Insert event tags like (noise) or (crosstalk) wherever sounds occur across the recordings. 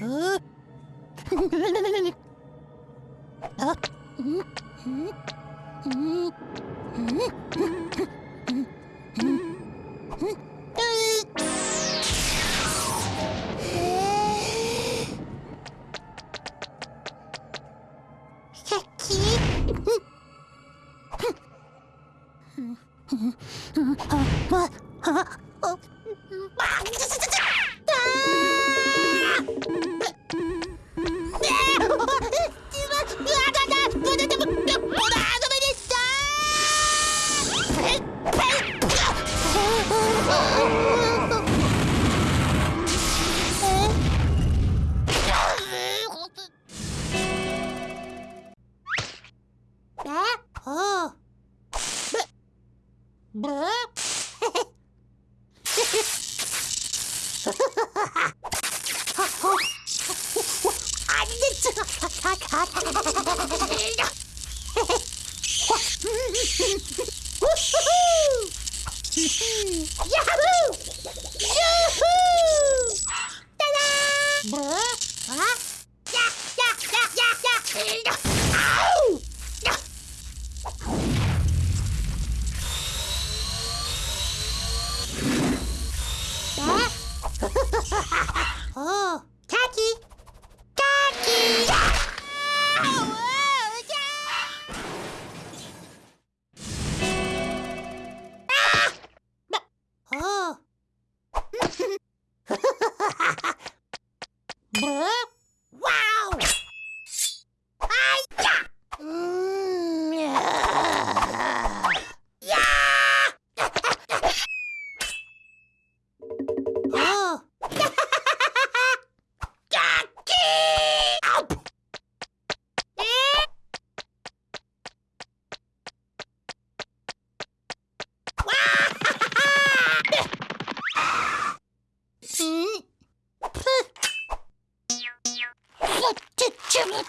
あっ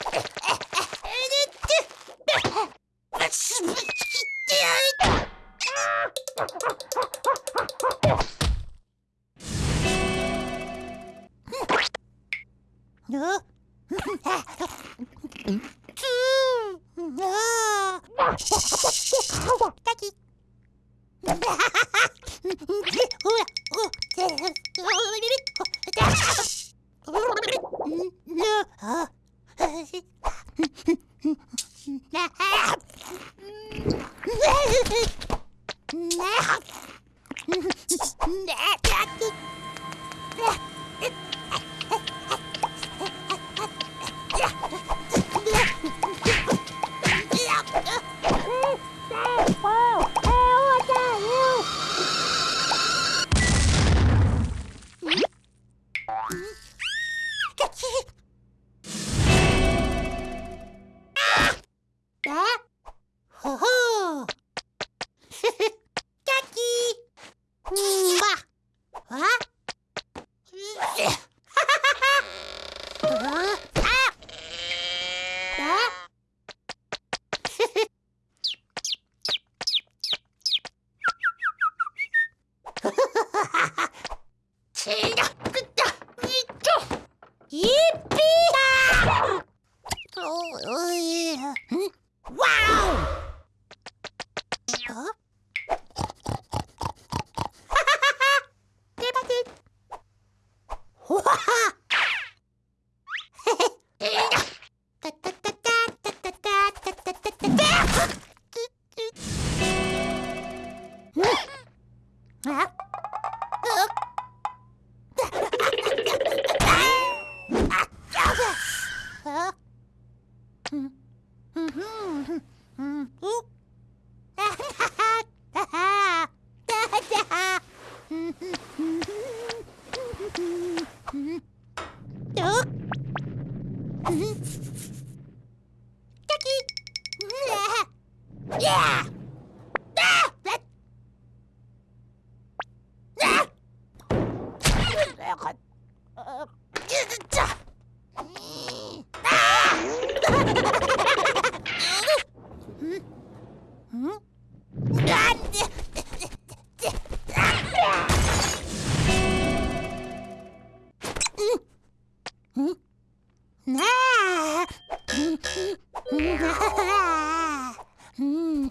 Thank you.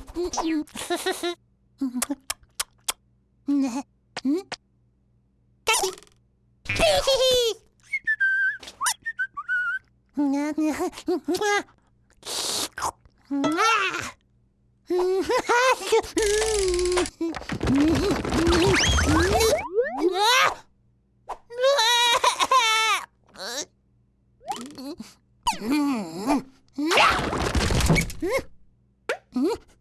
ん、うんんんんん Mm-hmm.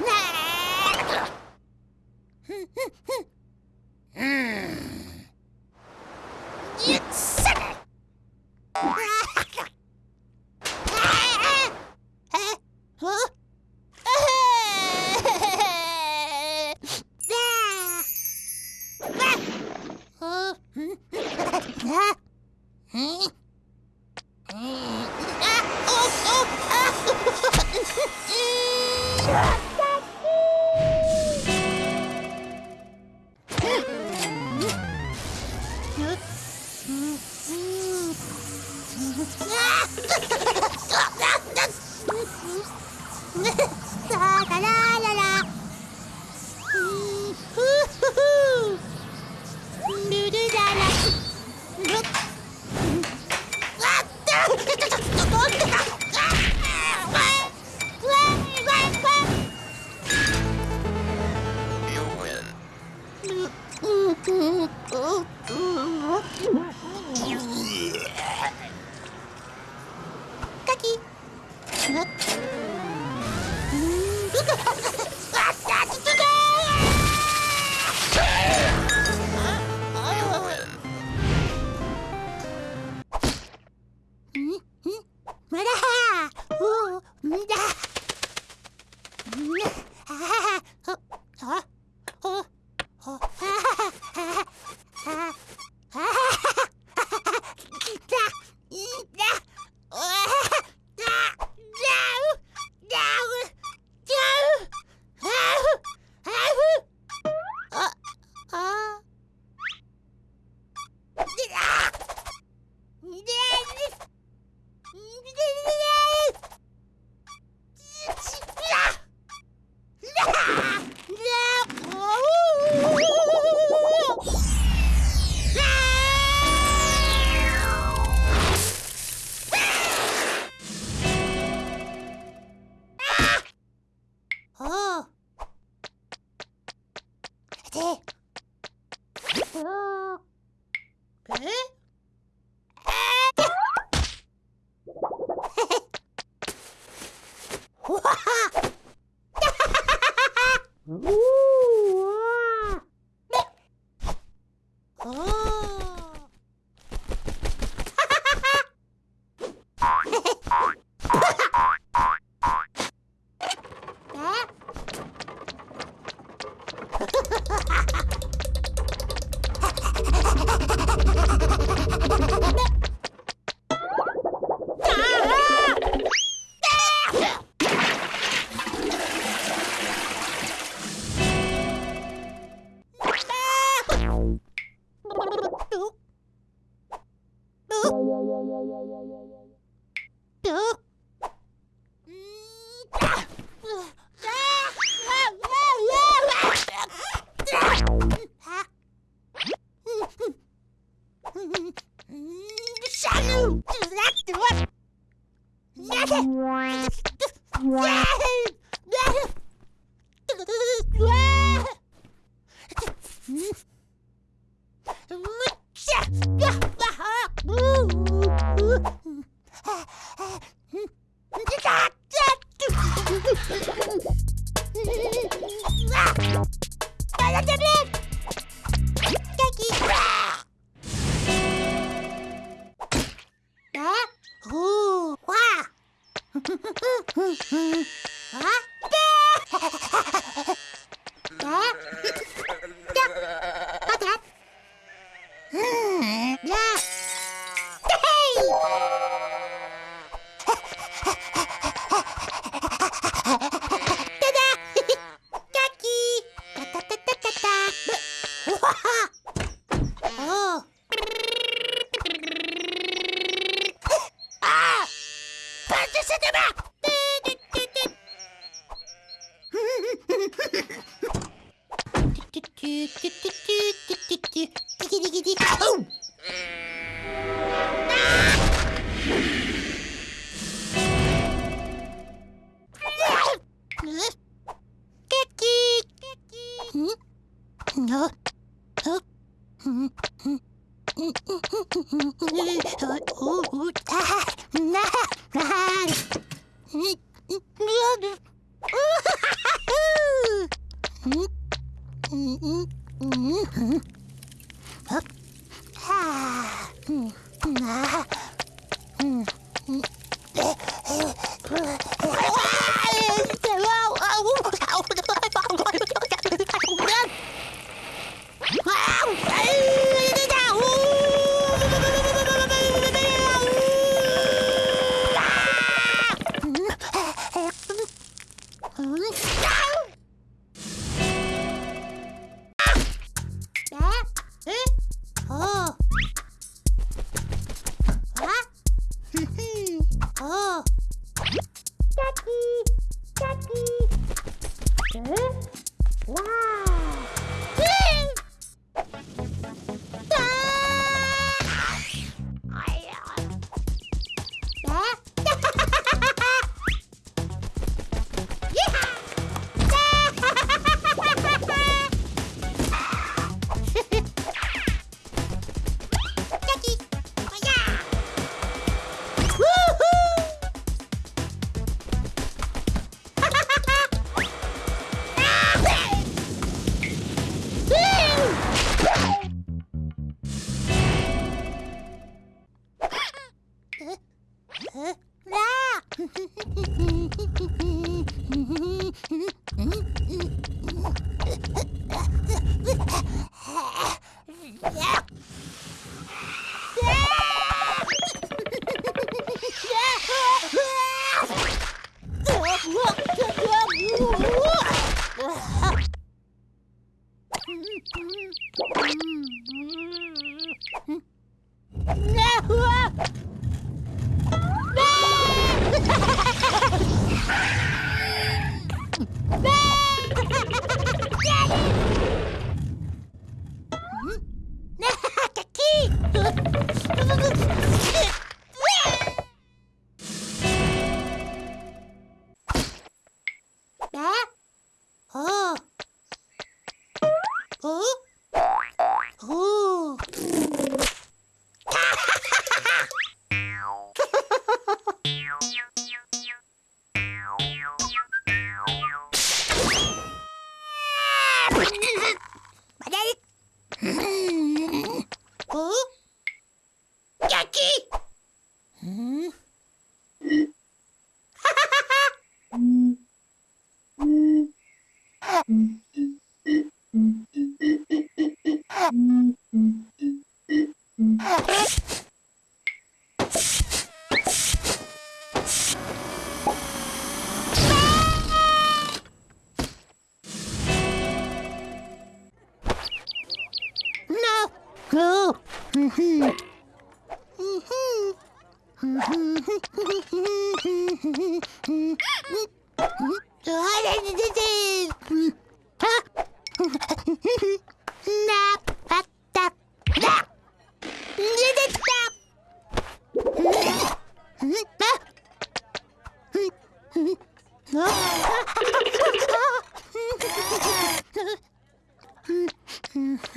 Nah! Yeah! うん。Yeah! な (laughs) Yep. (laughs)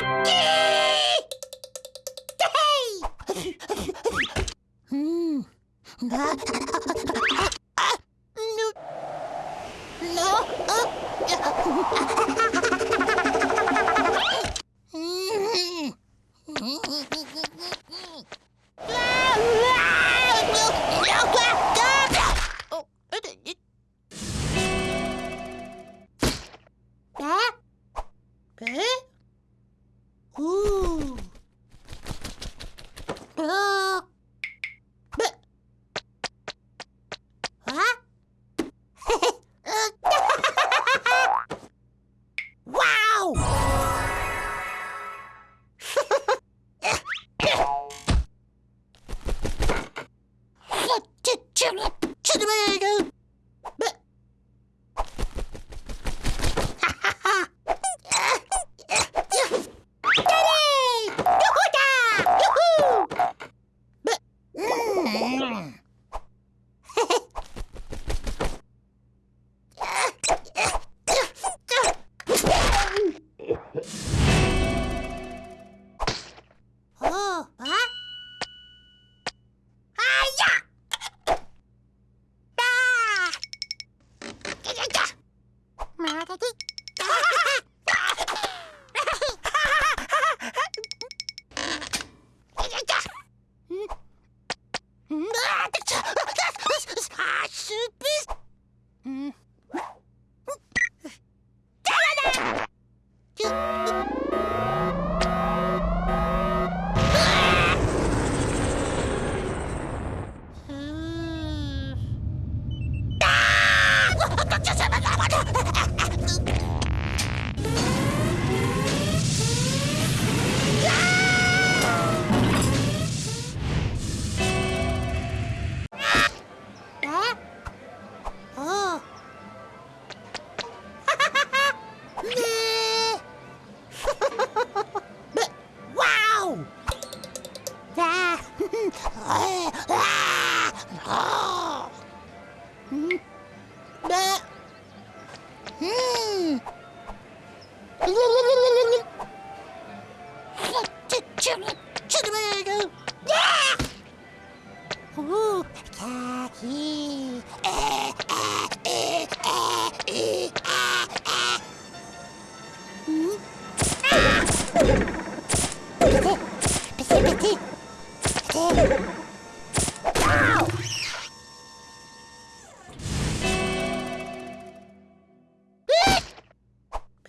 (laughs) 음. Papa Pig.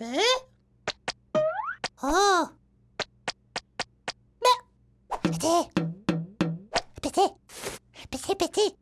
배? 어. 매. 배지. 배지. 배지 배지.